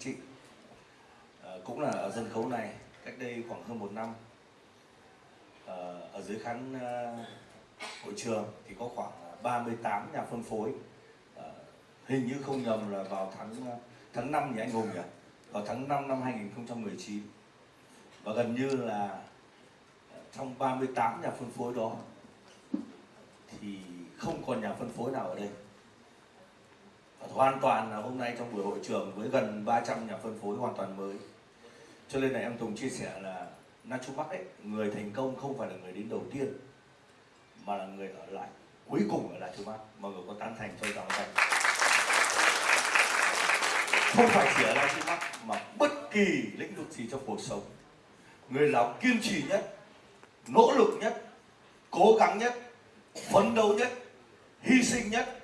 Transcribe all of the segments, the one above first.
chị. À, cũng là ở sân khấu này cách đây khoảng hơn một năm. À, ở dưới khán à, hội trường thì có khoảng 38 nhà phân phối. À, hình như không nhầm là vào tháng tháng 5 nhỉ anh Hùng nhỉ? Vào tháng 5 năm 2019 và gần như là trong 38 nhà phân phối đó thì không còn nhà phân phối nào ở đây hoàn toàn là hôm nay trong buổi hội trường với gần 300 nhà phân phối hoàn toàn mới. Cho nên là em Tùng chia sẻ là Nachumac ấy, người thành công không phải là người đến đầu tiên, mà là người ở lại, cuối cùng ở Nachumac mọi người có tán thành cho rằng thành không phải chỉ ở Nachumac mà bất kỳ lĩnh vực gì trong cuộc sống. Người nào kiên trì nhất, nỗ lực nhất, cố gắng nhất, phấn đấu nhất, hy sinh nhất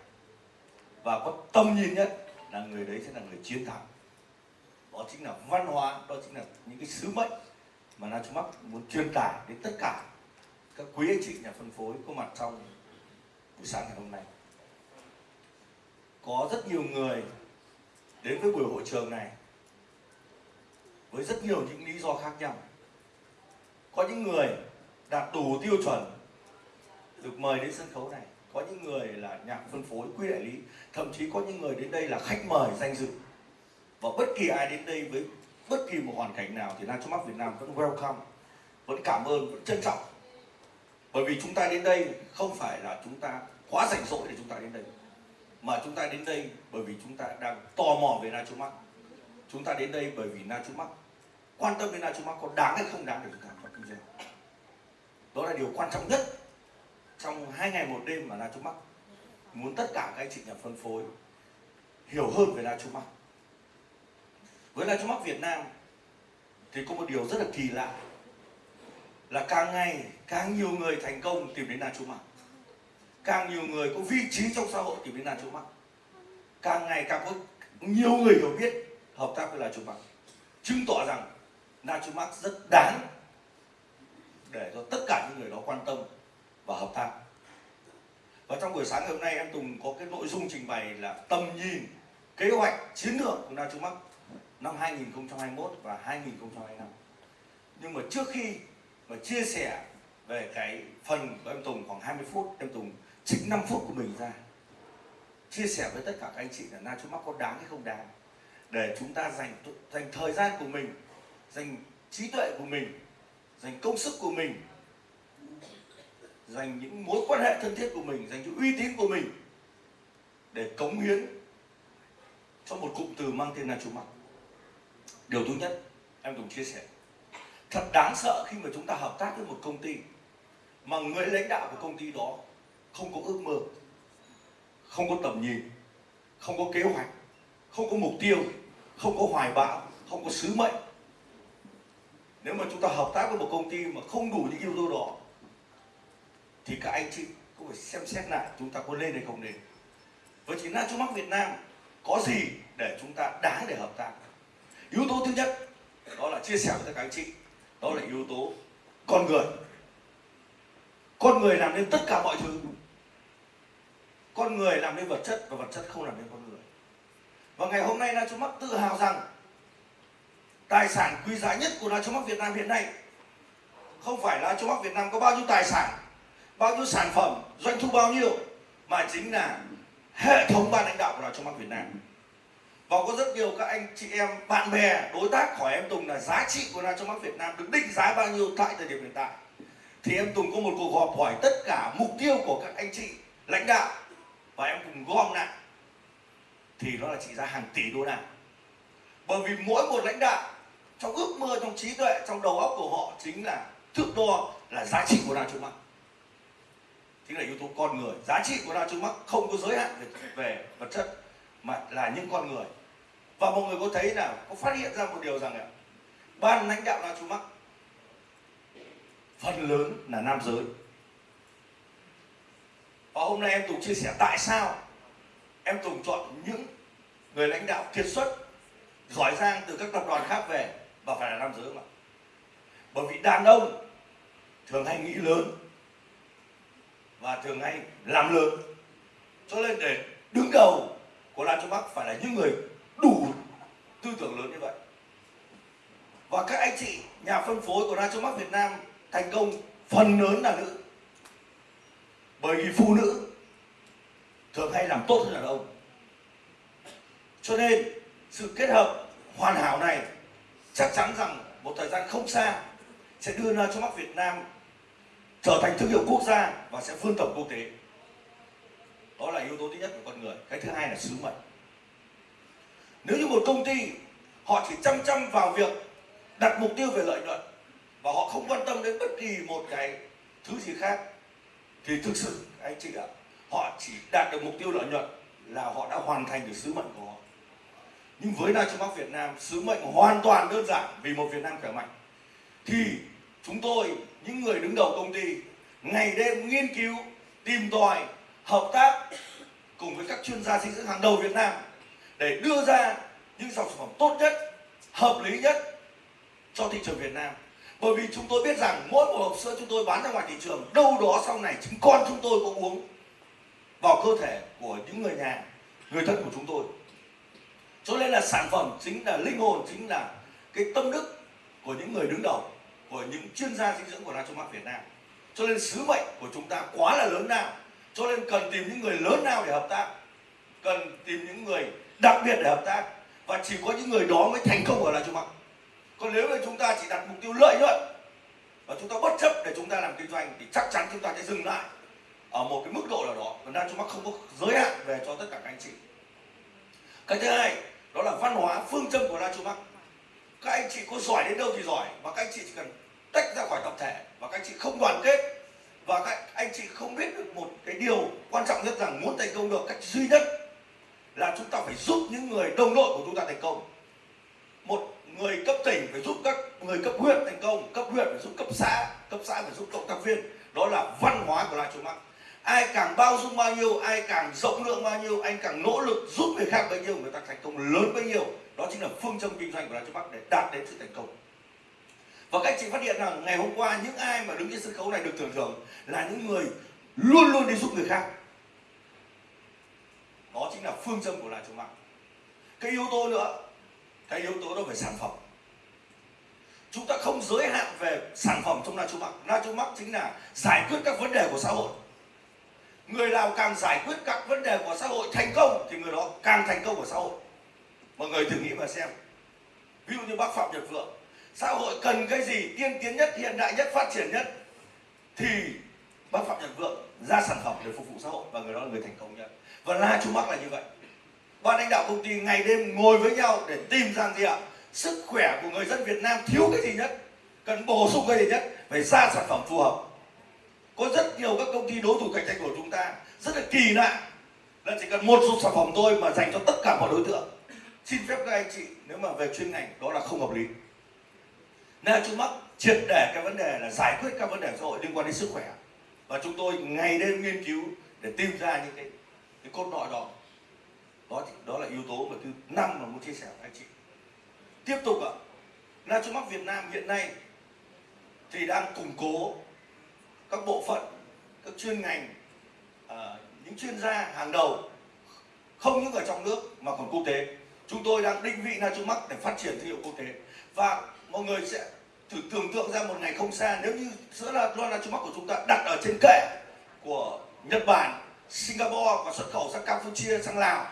và có tầm nhìn nhất là người đấy sẽ là người chiến thắng. Đó chính là văn hóa, đó chính là những cái sứ mệnh mà Na Trung Bắc muốn truyền tải đến tất cả các quý anh chị nhà phân phối có mặt trong buổi sáng ngày hôm nay. Có rất nhiều người đến với buổi hội trường này với rất nhiều những lý do khác nhau. Có những người đạt đủ tiêu chuẩn được mời đến sân khấu này có những người là nhà phân phối, quy đại lý. Thậm chí có những người đến đây là khách mời danh dự. Và bất kỳ ai đến đây với bất kỳ một hoàn cảnh nào thì Nam trong Việt Nam vẫn welcome, vẫn cảm ơn, vẫn trân trọng. Bởi vì chúng ta đến đây không phải là chúng ta quá rảnh rỗi để chúng ta đến đây, mà chúng ta đến đây bởi vì chúng ta đang tò mò về Na Chu chúng ta đến đây bởi vì Na Chu quan tâm đến Na Chu có đáng hay không đáng để chúng ta vào kinh doanh đó là điều quan trọng nhất trong hai ngày một đêm mà Na Mắc muốn tất cả các anh chị nhà phân phối hiểu hơn về Na Mắc. Với Na Mắc Việt Nam thì có một điều rất là kỳ lạ là càng ngày càng nhiều người thành công tìm đến Na Mắc. Càng nhiều người có vị trí trong xã hội tìm đến Na Mắc. Càng ngày càng có nhiều người hiểu biết hợp tác với Na Mắc. Chứng tỏ rằng Na Mắc rất đáng để cho tất cả những người đó quan tâm và hợp tác và trong buổi sáng ngày hôm nay em Tùng có cái nội dung trình bày là tầm nhìn, kế hoạch, chiến lược của Nachumac năm 2021 và 2025 nhưng mà trước khi mà chia sẻ về cái phần của em Tùng, khoảng 20 phút, em Tùng trích 5 phút của mình ra, chia sẻ với tất cả các anh chị là Nachumac có đáng hay không đáng, để chúng ta dành dành thời gian của mình, dành trí tuệ của mình, dành công sức của mình dành những mối quan hệ thân thiết của mình, dành cho uy tín của mình để cống hiến cho một cụm từ mang tên là chủ mặt. Điều thứ nhất, em cùng chia sẻ, thật đáng sợ khi mà chúng ta hợp tác với một công ty mà người lãnh đạo của công ty đó không có ước mơ, không có tầm nhìn, không có kế hoạch, không có mục tiêu, không có hoài bão, không có sứ mệnh. Nếu mà chúng ta hợp tác với một công ty mà không đủ những yếu tố đó thì các anh chị cũng phải xem xét lại chúng ta có lên hay không lên. Với chỉ Na Mắc Việt Nam, có gì để chúng ta đáng để hợp tác? Yếu tố thứ nhất, đó là chia sẻ với các anh chị. Đó là yếu tố con người. Con người làm nên tất cả mọi thứ. Con người làm nên vật chất và vật chất không làm nên con người. Và ngày hôm nay Na Mắc tự hào rằng tài sản quý giá nhất của Na Mắc Việt Nam hiện nay không phải là Na Mắc Việt Nam có bao nhiêu tài sản bao nhiêu sản phẩm, doanh thu bao nhiêu, mà chính là hệ thống ban lãnh đạo của đào trong mắt Việt Nam. Và có rất nhiều các anh chị em, bạn bè, đối tác hỏi em Tùng là giá trị của đào trong mắt Việt Nam được định giá bao nhiêu tại thời điểm hiện tại. Thì em Tùng có một cuộc họp hỏi tất cả mục tiêu của các anh chị lãnh đạo và em cùng gom lại. Thì nó là trị giá hàng tỷ đô la. Bởi vì mỗi một lãnh đạo trong ước mơ, trong trí tuệ, trong đầu óc của họ chính là thước đo là giá trị của đào trong mắt chính là yếu tố con người. Giá trị của đa mắc không có giới hạn về, về vật chất mà là những con người. Và mọi người có thấy là có phát hiện ra một điều rằng là ban lãnh đạo đa mắc phần lớn là nam giới. Và hôm nay em Tùng chia sẻ tại sao em Tùng chọn những người lãnh đạo kiệt xuất giỏi giang từ các tập đoàn khác về và phải là nam giới mà. Bởi vì đàn ông thường hay nghĩ lớn và thường hay làm lớn cho nên để đứng đầu của Lan Châu Bắc phải là những người đủ tư tưởng lớn như vậy. Và các anh chị nhà phân phối của La Châu Bắc Việt Nam thành công phần lớn là nữ. Bởi vì phụ nữ thường hay làm tốt hơn đàn ông. Cho nên sự kết hợp hoàn hảo này chắc chắn rằng một thời gian không xa sẽ đưa Nachomax Việt Nam trở thành thương hiệu quốc gia và sẽ vươn tầm quốc tế. Đó là yếu tố thứ nhất của con người. Cái thứ hai là sứ mệnh. Nếu như một công ty, họ chỉ chăm chăm vào việc đặt mục tiêu về lợi nhuận và họ không quan tâm đến bất kỳ một cái thứ gì khác, thì thực sự, anh chị ạ, họ chỉ đạt được mục tiêu lợi nhuận là họ đã hoàn thành được sứ mệnh của họ. Nhưng với Nachomax Việt Nam, sứ mệnh hoàn toàn đơn giản vì một Việt Nam khỏe mạnh, thì chúng tôi, những người đứng đầu công ty, ngày đêm nghiên cứu, tìm tòi, hợp tác cùng với các chuyên gia dinh dưỡng hàng đầu Việt Nam để đưa ra những dòng sản phẩm tốt nhất, hợp lý nhất cho thị trường Việt Nam. Bởi vì chúng tôi biết rằng mỗi một hộp sữa chúng tôi bán ra ngoài thị trường, đâu đó sau này chính con chúng tôi có uống vào cơ thể của những người nhà, người thân của chúng tôi. Cho nên là sản phẩm chính là linh hồn, chính là cái tâm đức của những người đứng đầu của những chuyên gia dinh dưỡng của Nachomax Việt Nam. Cho nên sứ mệnh của chúng ta quá là lớn nào cho nên cần tìm những người lớn nào để hợp tác. Cần tìm những người đặc biệt để hợp tác. Và chỉ có những người đó mới thành công ở Nachomax còn nếu mà chúng ta chỉ đặt mục tiêu lợi nhuận, và chúng ta bất chấp để chúng ta làm kinh doanh, thì chắc chắn chúng ta sẽ dừng lại ở một cái mức độ nào đó. Còn chúng không có giới hạn về cho tất cả các anh chị. Cái thứ hai, đó là văn hóa, phương châm của Nachomax các anh chị có giỏi đến đâu thì giỏi và các anh chị chỉ cần tách ra khỏi tập thể, và các anh chị không đoàn kết, và các anh chị không biết được một cái điều quan trọng nhất rằng muốn thành công được, cách duy nhất là chúng ta phải giúp những người đồng đội của chúng ta thành công. Một người cấp tỉnh phải giúp các người cấp huyện thành công, cấp huyện phải giúp cấp xã cấp xã phải giúp cộng tác viên. Đó là văn hóa của la chúng mắc ai càng bao dung bao nhiêu, ai càng rộng lượng bao nhiêu, anh càng nỗ lực giúp người khác bấy nhiêu, người ta thành công lớn bấy nhiêu. Đó chính là phương châm kinh doanh của la Châu mắc để đạt đến sự thành công. Và các chị phát hiện rằng ngày hôm qua những ai mà đứng trên sân khấu này được thưởng thưởng là những người luôn luôn đi giúp người khác. Đó chính là phương châm của la Châu mắc cái yếu tố nữa, cái yếu tố đó về sản phẩm. Chúng ta không giới hạn về sản phẩm trong Nachomax Nachomax chính là giải quyết các vấn đề của xã hội người nào càng giải quyết các vấn đề của xã hội thành công thì người đó càng thành công của xã hội. Mọi người thử nghĩ mà xem. Ví dụ như bác phạm nhật vượng, xã hội cần cái gì tiên tiến nhất, hiện đại nhất, phát triển nhất thì bác phạm nhật vượng ra sản phẩm để phục vụ xã hội và người đó là người thành công nhất. Và la chú mắc là như vậy. Ban lãnh đạo công ty ngày đêm ngồi với nhau để tìm ra gì ạ? Sức khỏe của người dân Việt Nam thiếu cái gì nhất? Cần bổ sung cái gì nhất? Phải ra sản phẩm phù hợp có rất nhiều các công ty đối thủ cạnh tranh của chúng ta rất là kỳ lạ. Là chỉ cần một số sản phẩm thôi mà dành cho tất cả mọi đối tượng. Xin phép các anh chị nếu mà về chuyên ngành đó là không hợp lý. Nên chúng mắc triệt để cái vấn đề là giải quyết các vấn đề xã hội liên quan đến sức khỏe. Và chúng tôi ngày đêm nghiên cứu để tìm ra những cái, cái cốt lõi đó. Đó đó là yếu tố mà thứ năm mà muốn chia sẻ với anh chị. Tiếp tục ạ. Nachomax Việt Nam hiện nay thì đang củng cố các bộ phận các chuyên ngành à, những chuyên gia hàng đầu không những ở trong nước mà còn quốc tế. Chúng tôi đang định vị Nachomax để phát triển thương hiệu quốc tế. Và mọi người sẽ thử tưởng tượng ra một ngày không xa nếu như sữa là loa Nachomax của chúng ta đặt ở trên kệ của Nhật Bản Singapore và xuất khẩu sang Campuchia sang Lào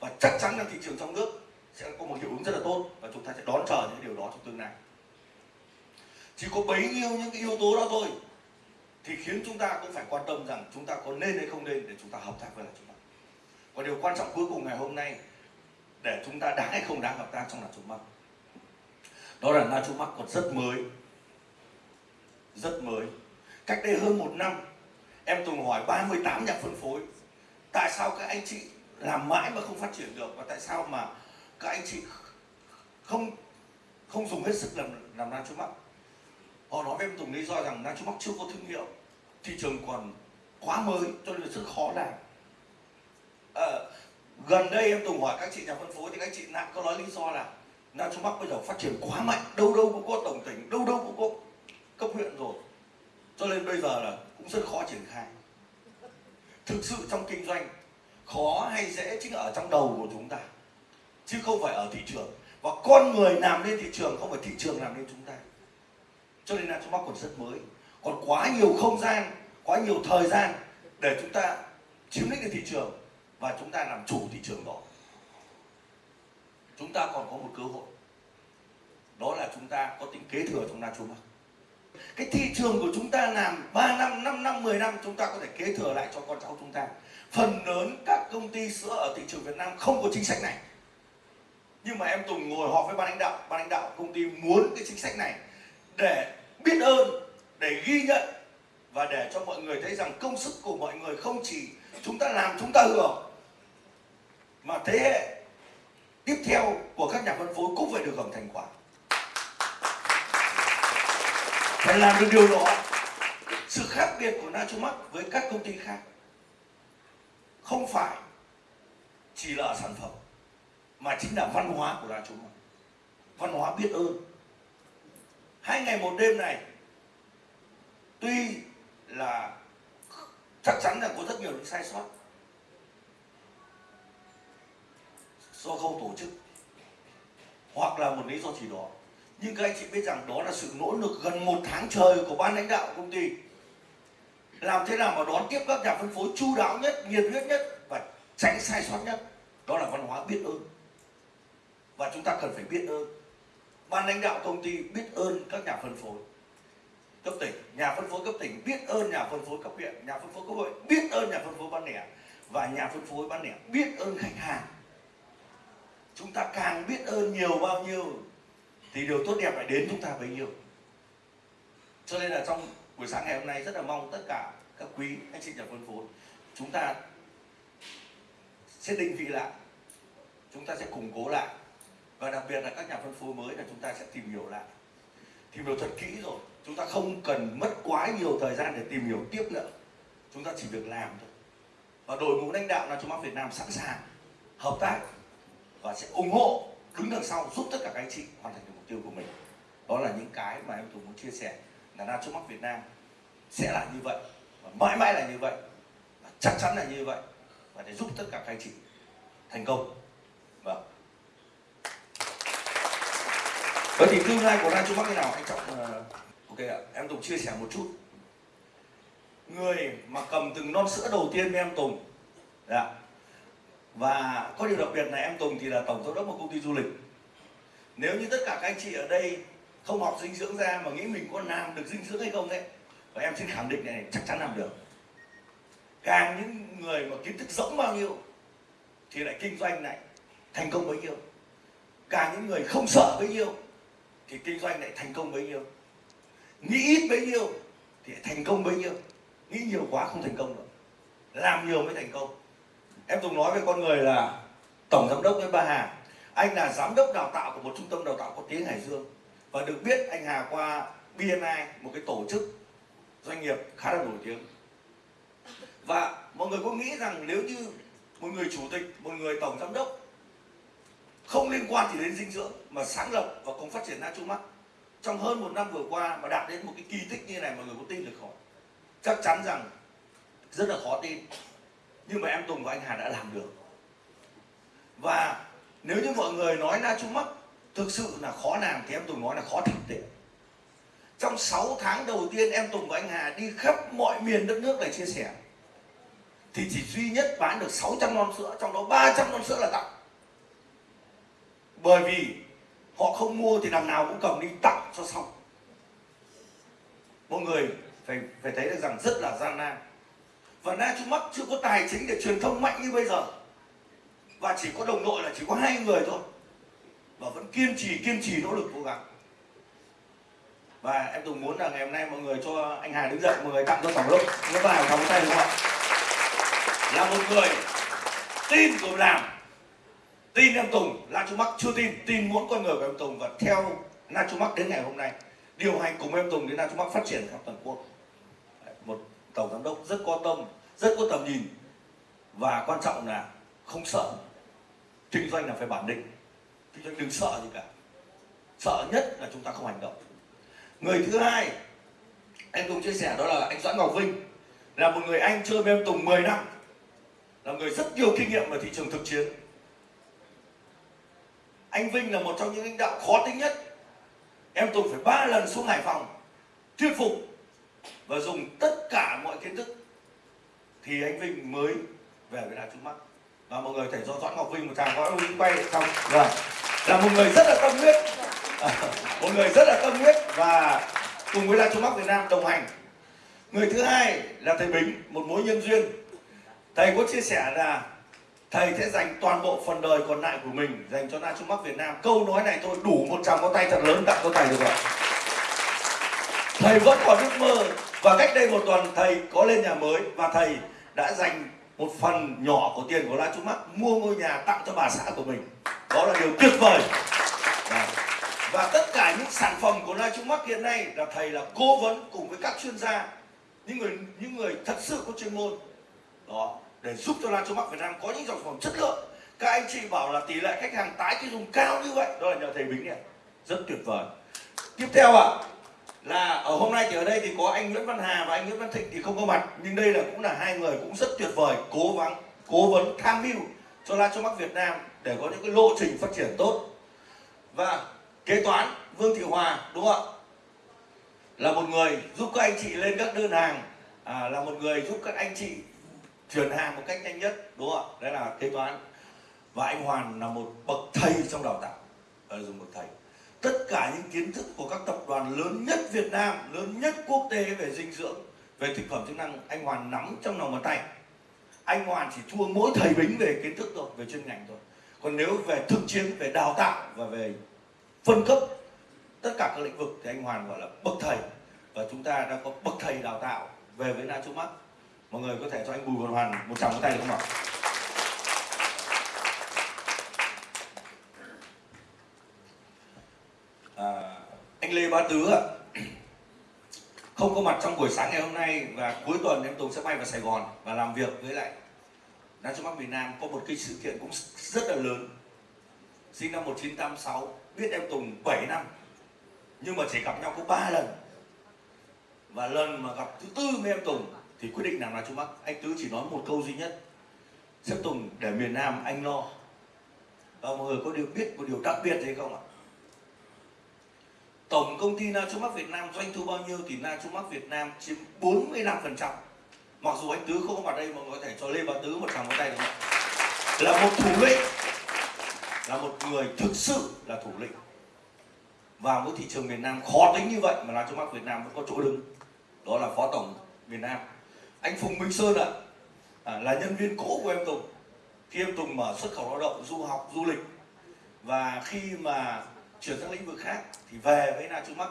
và chắc chắn là thị trường trong nước sẽ có một hiệu ứng rất là tốt và chúng ta sẽ đón chờ những điều đó trong tương lai. Chỉ có bấy nhiêu những cái yếu tố đó thôi thì khiến chúng ta cũng phải quan tâm rằng chúng ta có nên hay không nên để chúng ta hợp tác với là chúng ta. Và điều quan trọng cuối cùng ngày hôm nay, để chúng ta đáng hay không đáng hợp tác trong là chúng mắc. Đó là na chúng mắc còn rất mới rất mới. Cách đây hơn một năm, em từng hỏi 38 nhà phân phối, tại sao các anh chị làm mãi mà không phát triển được? Và tại sao mà các anh chị không không dùng hết sức làm làm na mắc? Họ nói với em tùng lý do rằng na mắc chưa có thương hiệu. Thị trường còn quá mới cho nên là rất khó làm. À, gần đây em từng hỏi các chị nhà phân phối thì các chị lại có nói lý do là nam trung bắc bây giờ phát triển quá mạnh đâu đâu cũng có tổng tỉnh đâu đâu cũng có cấp huyện rồi. Cho nên bây giờ là cũng rất khó triển khai. Thực sự trong kinh doanh khó hay dễ chính ở trong đầu của chúng ta chứ không phải ở thị trường. Và con người làm nên thị trường không phải thị trường làm nên chúng ta cho nên là chúng ta còn rất mới. Còn quá nhiều không gian quá nhiều thời gian để chúng ta chiếm lĩnh được thị trường và chúng ta làm chủ thị trường đó. Chúng ta còn có một cơ hội. Đó là chúng ta có tính kế thừa trong Nacho Mark cái thị trường của chúng ta làm 3 năm, 5 năm, 10 năm chúng ta có thể kế thừa lại cho con cháu chúng ta. Phần lớn các công ty sữa ở thị trường Việt Nam không có chính sách này. Nhưng mà em Tùng ngồi họp với ban lãnh đạo ban lãnh đạo công ty muốn cái chính sách này để biết ơn, để ghi nhận và để cho mọi người thấy rằng công sức của mọi người không chỉ chúng ta làm, chúng ta hưởng, mà thế hệ tiếp theo của các nhà phân phối cũng phải được hưởng thành quả. Phải làm được điều đó. Sự khác biệt của Nachomax với các công ty khác không phải chỉ là sản phẩm, mà chính là văn hóa của Nachomax. Văn hóa biết ơn hai ngày một đêm này, tuy là chắc chắn là có rất nhiều những sai sót do khâu tổ chức hoặc là một lý do gì đó, nhưng các anh chị biết rằng đó là sự nỗ lực gần một tháng trời của ban lãnh đạo công ty làm thế nào mà đón tiếp các nhà phân phối chu đáo nhất, nhiệt huyết nhất và tránh sai sót nhất? Đó là văn hóa biết ơn. Và chúng ta cần phải biết ơn ban lãnh đạo công ty biết ơn các nhà phân phối cấp tỉnh. Nhà phân phối cấp tỉnh biết ơn nhà phân phối cấp huyện. Nhà phân phối cấp huyện biết ơn nhà phân phối bán lẻ. Và nhà phân phối bán lẻ biết ơn khách hàng. Chúng ta càng biết ơn nhiều bao nhiêu, thì điều tốt đẹp lại đến chúng ta bấy nhiêu. Cho nên là trong buổi sáng ngày hôm nay, rất là mong tất cả các quý anh chị nhà phân phối, chúng ta sẽ định vị lại. Chúng ta sẽ củng cố lại và đặc biệt là các nhà phân phối mới là chúng ta sẽ tìm hiểu lại. Tìm hiểu thật kỹ rồi. Chúng ta không cần mất quá nhiều thời gian để tìm hiểu tiếp nữa. Chúng ta chỉ việc làm thôi. Và đội ngũ lãnh đạo là chúng ta Việt Nam sẵn sàng hợp tác và sẽ ủng hộ, đứng đằng sau giúp tất cả các anh chị hoàn thành được mục tiêu của mình. Đó là những cái mà em tôi muốn chia sẻ là na trước mắt Việt Nam sẽ là như vậy và mãi mãi là như vậy và chắc chắn là như vậy. Và để giúp tất cả các anh chị thành công. Vâng vậy thì tương lai của nam trung bắc thế nào? Anh trọng uh, ờ, ok ạ em Tùng chia sẻ một chút. Người mà cầm từng non sữa đầu tiên với em Tùng dạ. Và có điều đặc biệt là em Tùng thì là tổng giám đốc một công ty du lịch. Nếu như tất cả các anh chị ở đây không học dinh dưỡng ra mà nghĩ mình có làm được dinh dưỡng hay không đấy và em xin khẳng định này chắc chắn làm được. Càng những người mà kiến thức rỗng bao nhiêu thì lại kinh doanh này thành công bấy nhiêu. Càng những người không sợ bấy nhiêu thì kinh doanh lại thành công bấy nhiêu? Nghĩ ít bấy nhiêu thì thành công bấy nhiêu. Nghĩ nhiều quá không thành công được. Làm nhiều mới thành công. Em từng nói với con người là tổng giám đốc với ba hà anh là giám đốc đào tạo của một trung tâm đào tạo có tiếng hải dương. Và được biết anh hà qua bni một cái tổ chức doanh nghiệp khá là nổi tiếng. Và mọi người có nghĩ rằng nếu như một người chủ tịch, một người tổng giám đốc không liên quan chỉ đến dinh dưỡng, mà sáng lập và cùng phát triển Nacho Max trong hơn một năm vừa qua mà đạt đến một cái kỳ tích như này mọi người có tin được không chắc chắn rằng rất là khó tin. Nhưng mà em Tùng và anh Hà đã làm được. Và nếu như mọi người nói na chung thực sự là khó làm thì em Tùng nói là khó thực tế. Trong 6 tháng đầu tiên em Tùng và anh Hà đi khắp mọi miền đất nước để chia sẻ, thì chỉ duy nhất bán được 600 lon sữa, trong đó 300 lon sữa là tặng bởi vì họ không mua thì đằng nào cũng cầm đi tặng cho xong. Mọi người phải phải thấy được rằng rất là gian nan. Và Na Trung mắc chưa có tài chính để truyền thông mạnh như bây giờ. Và chỉ có đồng đội là chỉ có hai người thôi. Và vẫn kiên trì kiên trì nỗ lực cố gắng. Và em Tùng muốn là ngày hôm nay mọi người cho anh Hà đứng dậy, mọi người tặng cho tổng lúc nó vào trong tay đúng không ạ? Là một người tin rồi làm tin em Tùng La Trung Mắc chưa tin tin muốn con người của em Tùng. Và theo La Trung Mắc đến ngày hôm nay, điều hành cùng em Tùng đến La Trung Mắc phát triển khắp toàn quốc. Một tổng giám đốc rất có tâm, rất có tầm nhìn. Và quan trọng là không sợ. Kinh doanh là phải bản định. Kinh doanh đừng sợ gì cả. Sợ nhất là chúng ta không hành động. Người thứ hai em Tùng chia sẻ đó là anh Doãn Ngọc Vinh, là một người anh chơi với em Tùng 10 năm. Là người rất nhiều kinh nghiệm ở thị trường thực chiến anh Vinh là một trong những lãnh đạo khó tính nhất. Em tôi phải ba lần xuống Hải Phòng, thuyết phục và dùng tất cả mọi kiến thức. Thì anh Vinh mới về với Nam trước mắt. Và mọi người thể do Doãn Ngọc Vinh một tràng có Vinh quay xong. Rồi là một người rất là tâm huyết. Một người rất là tâm huyết và cùng với Nam Trung Bắc Việt Nam đồng hành. Người thứ hai là thầy Bính, một mối nhân duyên. Thầy có chia sẻ là thầy sẽ dành toàn bộ phần đời còn lại của mình dành cho Na Trung Bắc Việt Nam. Câu nói này thôi đủ một tràng có tay thật lớn tặng cho thầy được rồi. Thầy vẫn còn ước mơ. Và cách đây một tuần thầy có lên nhà mới và thầy đã dành một phần nhỏ của tiền của La Trung Bắc mua ngôi nhà tặng cho bà xã của mình. Đó là điều tuyệt vời. Và, và tất cả những sản phẩm của La Trung Bắc hiện nay là thầy là cố vấn cùng với các chuyên gia những người những người thật sự có chuyên môn. Đó để giúp cho La Châu Bắc Việt Nam có những dòng sản phẩm chất lượng. Các anh chị bảo là tỷ lệ khách hàng tái tiêu dùng cao như vậy đó là nhờ thầy Bính này. Rất tuyệt vời. Tiếp theo ạ à, là ở hôm nay thì ở đây thì có anh Nguyễn Văn Hà và anh Nguyễn Văn Thịnh thì không có mặt nhưng đây là cũng là hai người cũng rất tuyệt vời cố vấn cố vấn tham mưu cho La Châu Bắc Việt Nam để có những cái lộ trình phát triển tốt. Và kế toán Vương Thị Hòa đúng không ạ? Là một người giúp các anh chị lên các đơn hàng à, là một người giúp các anh chị chuyển hàng một cách nhanh nhất, đúng không ạ? Đấy là kế toán. Và anh Hoàn là một bậc thầy trong đào tạo. Ở dùng bậc thầy. Tất cả những kiến thức của các tập đoàn lớn nhất Việt Nam, lớn nhất quốc tế về dinh dưỡng, về thực phẩm chức năng, anh Hoàn nắm trong lòng bàn tay. Anh Hoàn chỉ thua mỗi thầy Bính về kiến thức thôi, về chuyên ngành thôi. Còn nếu về thực chiến, về đào tạo và về phân cấp tất cả các lĩnh vực thì anh Hoàn gọi là bậc thầy. Và chúng ta đã có bậc thầy đào tạo về với Na Trung Bắc mọi người có thể cho anh Bùi Văn Hoàn một tràng tay được không ạ? À, anh Lê Bá Tứ ạ. Không có mặt trong buổi sáng ngày hôm nay và cuối tuần em Tùng sẽ bay vào Sài Gòn và làm việc với lại Nam Trung Bắc Việt Nam. Có một cái sự kiện cũng rất là lớn. Sinh năm 1986 biết em Tùng 7 năm nhưng mà chỉ gặp nhau có 3 lần. Và lần mà gặp thứ tư với em Tùng thì quyết định làm là Trung Bắc? Anh Tứ chỉ nói một câu duy nhất. Sếp Tùng để miền Nam anh lo. Và mọi người có điều biết một điều đặc biệt gì không ạ? Tổng công ty Na Trung Bắc Việt Nam doanh thu bao nhiêu thì Na Trung Bắc Việt Nam chiếm 45 phần trăm. Mặc dù anh Tứ không có mặt đây mà có thể cho Lê Bá Tứ một tràng tay được không là một thủ lĩnh. Là một người thực sự là thủ lĩnh. Vào một thị trường miền Nam khó tính như vậy mà Na chú mắc Việt Nam vẫn có chỗ đứng. Đó là phó tổng miền Nam anh Phùng Minh Sơn ạ. À, là nhân viên cũ của em Tùng. Khi em Tùng mở xuất khẩu lao động du học du lịch và khi mà chuyển sang lĩnh vực khác thì về với Na Trung Bắc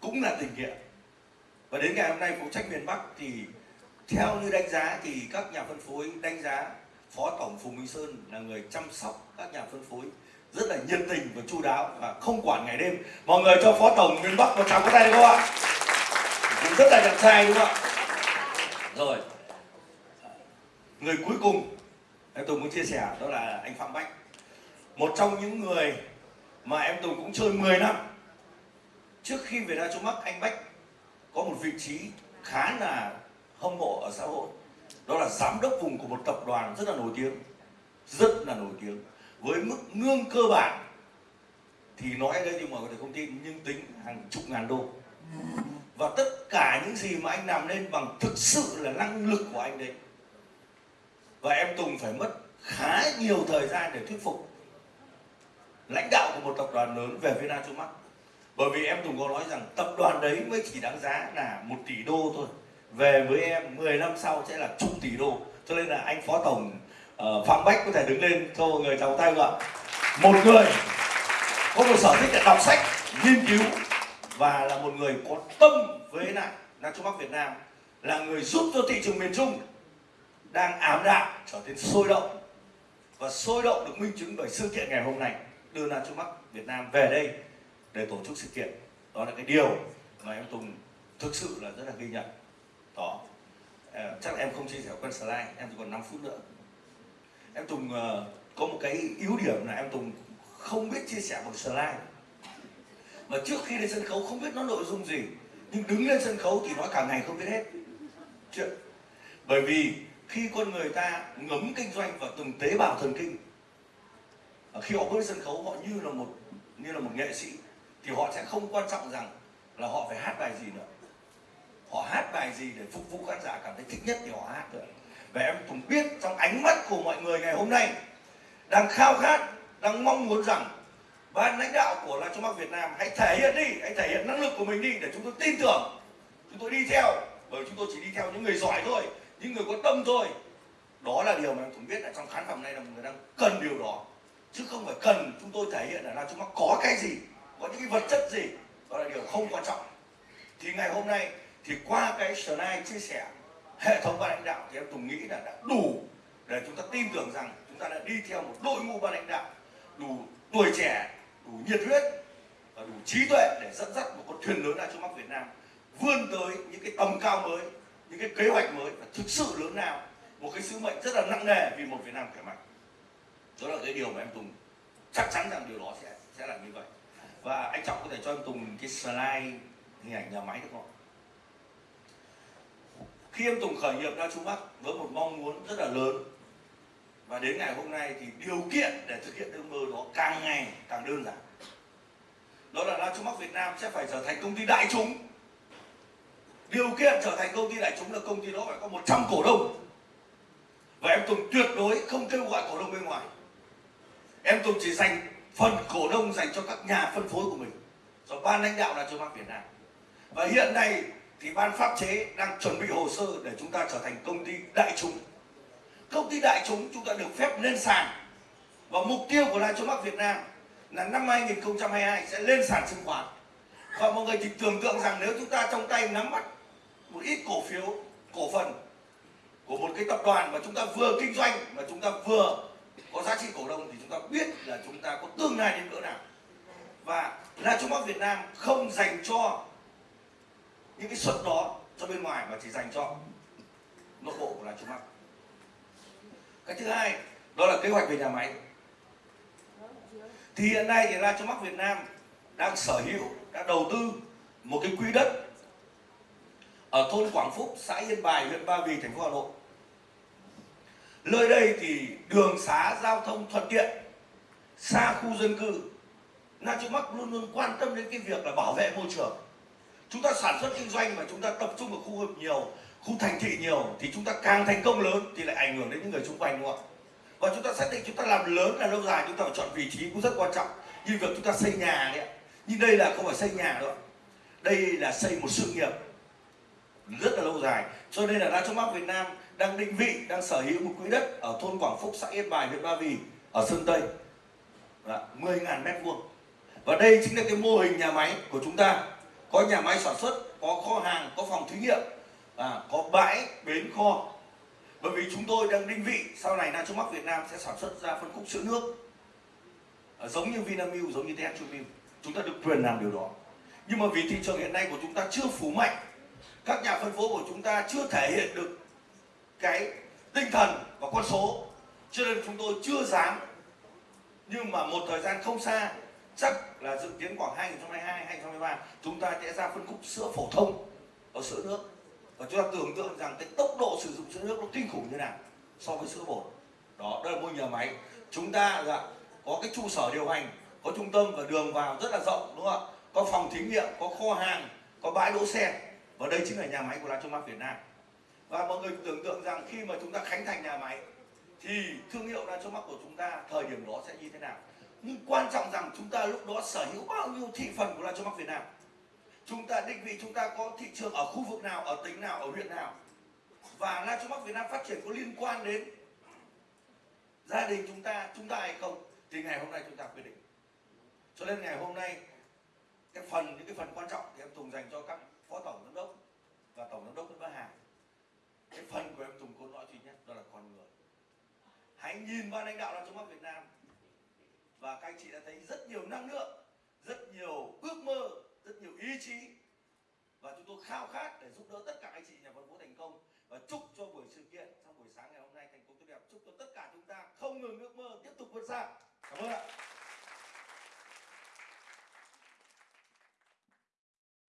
cũng là tình nghĩa. Và đến ngày hôm nay phụ trách miền Bắc thì theo như đánh giá thì các nhà phân phối đánh giá phó tổng Phùng Minh Sơn là người chăm sóc các nhà phân phối rất là nhiệt tình và chu đáo và không quản ngày đêm. Mọi người cho phó tổng miền Bắc một tràng có tay được không ạ? Cũng rất là đẹp trai đúng không ạ? Rồi. Người cuối cùng em Tùng muốn chia sẻ đó là anh Phạm Bách. Một trong những người mà em Tùng cũng chơi 10 năm. Trước khi về ra chỗ mắc anh Bách có một vị trí khá là hâm mộ ở xã hội. Đó là giám đốc vùng của một tập đoàn rất là nổi tiếng, rất là nổi tiếng. Với mức lương cơ bản thì nói đây nhưng mà có thể không tin, nhưng tính hàng chục ngàn đô và tất cả những gì mà anh làm nên bằng thực sự là năng lực của anh đấy. Và em Tùng phải mất khá nhiều thời gian để thuyết phục lãnh đạo của một tập đoàn lớn về Việt Nam Mắt bởi vì em Tùng có nói rằng tập đoàn đấy mới chỉ đáng giá là một tỷ đô thôi. Về với em 10 năm sau sẽ là chục tỷ đô. Cho nên là anh phó tổng uh, Phạm Bách có thể đứng lên cho mọi người chào tay gọi một người có một sở thích là đọc sách nghiên cứu và là một người có tâm với lại Nam Trung Bắc Việt Nam, là người giúp cho thị trường miền Trung đang ám đạm trở nên sôi động. Và sôi động được minh chứng bởi sự kiện ngày hôm nay, đưa ra Trung Bắc Việt Nam về đây để tổ chức sự kiện. Đó là cái điều mà em Tùng thực sự là rất là ghi nhận. Đó. Ờ, chắc em không chia sẻ quen slide, em chỉ còn 5 phút nữa. Em Tùng ờ, có một cái yếu điểm là em Tùng không biết chia sẻ một slide mà trước khi lên sân khấu không biết nó nội dung gì, nhưng đứng lên sân khấu thì nói cả ngày không biết hết. Chuyện bởi vì khi con người ta ngấm kinh doanh vào từng tế bào thần kinh khi họ bước lên sân khấu, họ như là một, như là một nghệ sĩ, thì họ sẽ không quan trọng rằng là họ phải hát bài gì nữa. Họ hát bài gì để phục vụ khán giả cảm thấy thích nhất thì họ hát được và em cũng biết trong ánh mắt của mọi người ngày hôm nay, đang khao khát, đang mong muốn rằng ban lãnh đạo của là Trung Bắc Việt Nam, hãy thể hiện đi, hãy thể hiện năng lực của mình đi để chúng tôi tin tưởng. Chúng tôi đi theo, bởi chúng tôi chỉ đi theo những người giỏi thôi, những người có tâm thôi. Đó là điều mà em cũng biết là trong khán phòng này là người đang cần điều đó. Chứ không phải cần chúng tôi thể hiện là là chúng ta có cái gì, có những cái vật chất gì. Đó là điều không quan trọng. Thì ngày hôm nay, thì qua cái slide chia sẻ, hệ thống ban lãnh đạo thì em Tùng nghĩ là đã đủ để chúng ta tin tưởng rằng chúng ta đã đi theo một đội ngũ ban lãnh đạo, đủ tuổi trẻ đủ nhiệt huyết và đủ trí tuệ để dẫn dắt một con thuyền lớn Trung mắt Việt Nam vươn tới những cái tầm cao mới, những cái kế hoạch mới và thực sự lớn nào một cái sứ mệnh rất là nặng nề vì một Việt Nam khỏe mạnh. Đó là cái điều mà em Tùng chắc chắn rằng điều đó sẽ sẽ là như vậy. Và anh Trọng có thể cho em Tùng cái slide, hình ảnh nhà máy được không khi em Tùng khởi nghiệp ra Trung Bắc với một mong muốn rất là lớn và đến ngày hôm nay thì điều kiện để thực hiện ước mơ đó càng ngày càng đơn giản. Đó là La Việt Nam sẽ phải trở thành công ty đại chúng. Điều kiện trở thành công ty đại chúng là công ty đó phải có 100 cổ đông. Và em Tùng tuyệt đối không kêu gọi cổ đông bên ngoài. Em Tùng chỉ dành phần cổ đông dành cho các nhà phân phối của mình. Cho ban lãnh đạo là Trung Việt Nam. Và hiện nay thì ban pháp chế đang chuẩn bị hồ sơ để chúng ta trở thành công ty đại chúng công ty đại chúng chúng ta được phép lên sàn. Và mục tiêu của Lai Châu Bắc Việt Nam là năm 2022 sẽ lên sàn chứng khoán. Và mọi người chỉ tưởng tượng rằng nếu chúng ta trong tay nắm bắt một ít cổ phiếu, cổ phần của một cái tập đoàn mà chúng ta vừa kinh doanh mà chúng ta vừa có giá trị cổ đông thì chúng ta biết là chúng ta có tương lai đến cỡ nào. Và là Trung Bắc Việt Nam không dành cho những cái suất đó cho bên ngoài mà chỉ dành cho nội bộ của là Trung Bắc cái thứ hai, đó là kế hoạch về nhà máy. Thì hiện nay thì ra cho mắc Việt Nam đang sở hữu, đã đầu tư một cái quỹ đất ở thôn Quảng Phúc, xã Yên Bài, huyện Ba Vì, thành phố Hà Nội. Nơi đây thì đường xá, giao thông thuận tiện, xa khu dân cư. Nam Trung Bắc luôn luôn quan tâm đến cái việc là bảo vệ môi trường. Chúng ta sản xuất kinh doanh mà chúng ta tập trung ở khu vực nhiều khu thành thị nhiều thì chúng ta càng thành công lớn thì lại ảnh hưởng đến những người xung quanh, đúng không và chúng ta xác định chúng ta làm lớn là lâu dài, chúng ta phải chọn vị trí cũng rất quan trọng. Như việc chúng ta xây nhà đấy nhưng đây là không phải xây nhà nữa đây là xây một sự nghiệp rất là lâu dài. Cho nên là đa trong bắc việt nam đang định vị, đang sở hữu một quỹ đất ở thôn quảng phúc, xã yên bài, huyện ba vì, ở sơn tây. 10.000 mét vuông. Và đây chính là cái mô hình nhà máy của chúng ta. Có nhà máy sản xuất, có kho hàng, có phòng thí nghiệm à, có bãi bến kho. Bởi vì chúng tôi đang định vị sau này Nam Trung Việt Nam sẽ sản xuất ra phân khúc sữa nước. À, giống như Vinamilk giống như Tetramin. Chúng ta được quyền làm điều đó. Nhưng mà vì thị trường hiện nay của chúng ta chưa phủ mạnh các nhà phân phối của chúng ta chưa thể hiện được cái tinh thần và con số. Cho nên chúng tôi chưa dám. Nhưng mà một thời gian không xa chắc là dự kiến khoảng 2022 2023 chúng ta sẽ ra phân khúc sữa phổ thông ở sữa nước và chúng ta tưởng tượng rằng cái tốc độ sử dụng sữa nước nó kinh khủng như nào so với sữa bột. Đó đây là một nhà máy. Chúng ta dạ, có cái trụ sở điều hành có trung tâm và đường vào rất là rộng đúng không ạ? Có phòng thí nghiệm có kho hàng có bãi đỗ xe. Và đây chính là nhà máy của La Trung Mắt Việt Nam. Và mọi người tưởng tượng rằng khi mà chúng ta khánh thành nhà máy thì thương hiệu La Trung Mắt của chúng ta thời điểm đó sẽ như thế nào? Nhưng quan trọng rằng chúng ta lúc đó sở hữu bao nhiêu thị phần của La Trung Mắt Việt Nam? Chúng ta định vị chúng ta có thị trường ở khu vực nào, ở tỉnh nào, ở huyện nào. Và La Bắc Việt Nam phát triển có liên quan đến gia đình chúng ta chúng ta hay không, thì ngày hôm nay chúng ta quyết định. Cho nên ngày hôm nay, cái phần, những cái phần quan trọng thì em Tùng dành cho các phó tổng giám đốc và tổng giám đốc Nguyễn Văn Hà. Cái phần của em Tùng cốt lõi duy nhất, đó là con người. Hãy nhìn vào lãnh đạo La Bắc Việt Nam. Và các anh chị đã thấy rất nhiều năng lượng, rất nhiều ước mơ rất nhiều ý chí và chúng tôi khao khát để giúp đỡ tất cả anh chị nhà phân phối thành công và chúc cho buổi sự kiện trong buổi sáng ngày hôm nay thành công tốt đẹp. Chúc cho tất cả chúng ta không ngừng ước mơ tiếp tục vươn xa. Cảm ơn ạ.